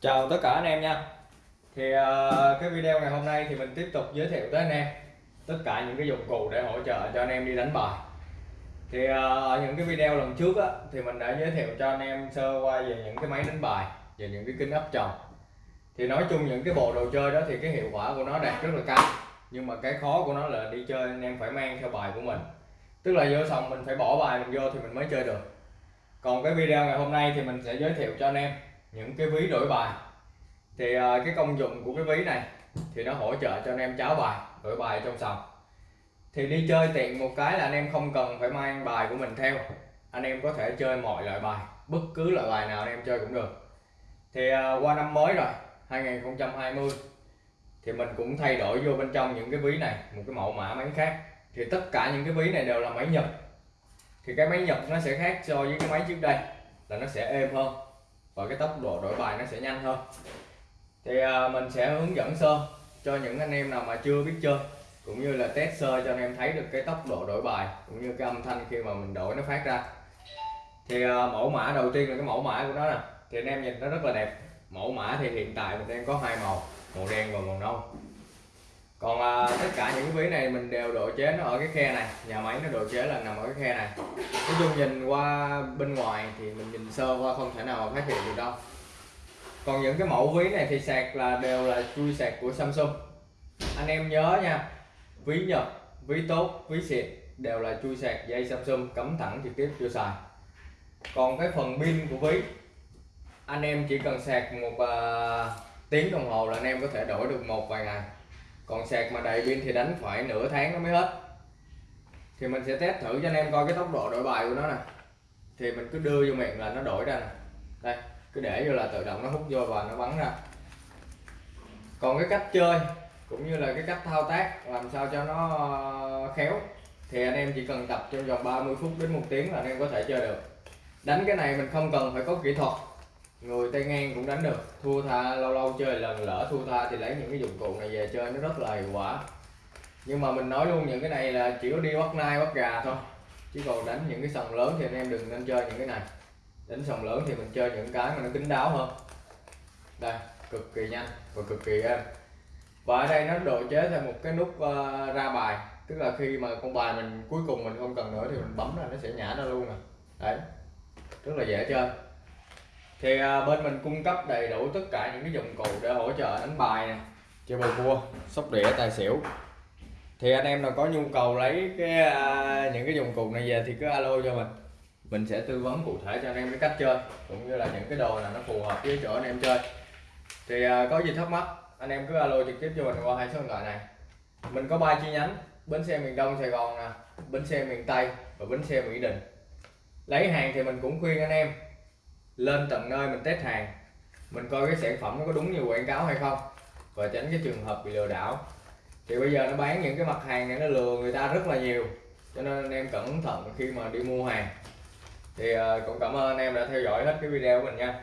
Chào tất cả anh em nha. Thì uh, cái video ngày hôm nay thì mình tiếp tục giới thiệu tới anh em Tất cả những cái dụng cụ để hỗ trợ cho anh em đi đánh bài. Thì uh, ở những cái video lần trước á, thì mình đã giới thiệu cho anh em sơ qua về những cái máy đánh bài Về những cái kính áp tròng. Thì nói chung những cái bộ đồ chơi đó thì cái hiệu quả của nó đạt rất là cao Nhưng mà cái khó của nó là đi chơi anh em phải mang theo bài của mình. Tức là vô xong mình phải bỏ bài mình vô thì mình mới chơi được. Còn cái video ngày hôm nay thì mình sẽ giới thiệu cho anh em những cái ví đổi bài. Thì uh, cái công dụng của cái ví này thì nó hỗ trợ cho anh em cháo bài đổi bài trong sòng. Thì đi chơi tiện một cái là anh em không cần phải mang bài của mình theo. Anh em có thể chơi mọi loại bài bất cứ loại bài nào anh em chơi cũng được. Thì uh, qua năm mới rồi 2020 thì mình cũng thay đổi vô bên trong những cái ví này một cái mẫu mã máy khác. Thì tất cả những cái ví này đều là máy Nhật. Thì cái máy Nhật nó sẽ khác so với cái máy trước đây là nó sẽ êm hơn và cái tốc độ đổi bài nó sẽ nhanh hơn. Thì à, mình sẽ hướng dẫn sơ cho những anh em nào mà chưa biết chơi cũng như là test sơ cho anh em thấy được cái tốc độ đổi bài cũng như cái âm thanh khi mà mình đổi nó phát ra. Thì à, mẫu mã đầu tiên là cái mẫu mã của nó nè. Thì anh em nhìn nó rất là đẹp. Mẫu mã thì hiện tại mình đang có hai màu màu đen và màu nâu. Còn à, cả những ví này mình đều độ chế nó ở cái khe này. Nhà máy nó độ chế là nằm ở cái khe này. Nói chung nhìn qua bên ngoài thì mình nhìn sơ qua không thể nào mà phát hiện được đâu. Còn những cái mẫu ví này thì sạc là đều là chui sạc của Samsung. Anh em nhớ nha ví Nhật ví tốt ví xịn đều là chui sạc dây Samsung cắm thẳng trực tiếp vô xài còn cái phần pin của ví anh em chỉ cần sạc một uh, tiếng đồng hồ là anh em có thể đổi được một vài ngày còn sạc mà đầy pin thì đánh phải nửa tháng nó mới hết. Thì mình sẽ test thử cho anh em coi cái tốc độ đổi bài của nó nè. Thì mình cứ đưa vô miệng là nó đổi ra nè. Đây, cứ để vô là tự động nó hút vô và nó bắn ra. Còn cái cách chơi, cũng như là cái cách thao tác làm sao cho nó ờ, khéo, thì anh em chỉ cần tập trong vòng 30 phút đến một tiếng là anh em có thể chơi được. Đánh cái này mình không cần phải có kỹ thuật người tay ngang cũng đánh được. Thua tha lâu lâu chơi lần lỡ thua tha thì lấy những cái dụng cụ này về chơi nó rất là hiệu quả. Nhưng mà mình nói luôn những cái này là chỉ có đi bắt nai bắt gà thôi. Chứ còn đánh những cái sòng lớn thì anh em đừng nên chơi những cái này. Đánh sòng lớn thì mình chơi những cái mà nó kín đáo hơn. Đây cực kỳ nhanh và cực kỳ êm. Và ở đây nó độ chế thêm một cái nút uh, ra bài. Tức là khi mà con bài mình cuối cùng mình không cần nữa thì mình bấm là nó sẽ nhả ra luôn nè đấy rất là dễ chơi thì à, bên mình cung cấp đầy đủ tất cả những cái dụng cụ để hỗ trợ đánh bài này chơi bầu cua, sóc đĩa, tài xỉu. Thì anh em nào có nhu cầu lấy cái à, những cái dụng cụ này về thì cứ alo cho mình. Mình sẽ tư vấn cụ thể cho anh em cái cách chơi, cũng như là những cái đồ nào nó phù hợp với chỗ anh em chơi. Thì à, có gì thắc mắc, anh em cứ alo trực tiếp cho mình qua hai số điện thoại này. Mình có ba chi nhánh, bến xe miền đông, sài gòn nè, bến xe miền tây và bến xe mỹ đình lấy hàng thì mình cũng khuyên anh em lên tận nơi mình test hàng. Mình coi cái sản phẩm nó có đúng như quảng cáo hay không, và tránh cái trường hợp bị lừa đảo. Thì bây giờ nó bán những cái mặt hàng này nó lừa người ta rất là nhiều, cho nên anh em cẩn thận khi mà đi mua hàng. Thì ờ, cũng cảm ơn anh em đã theo dõi hết cái video của mình nha.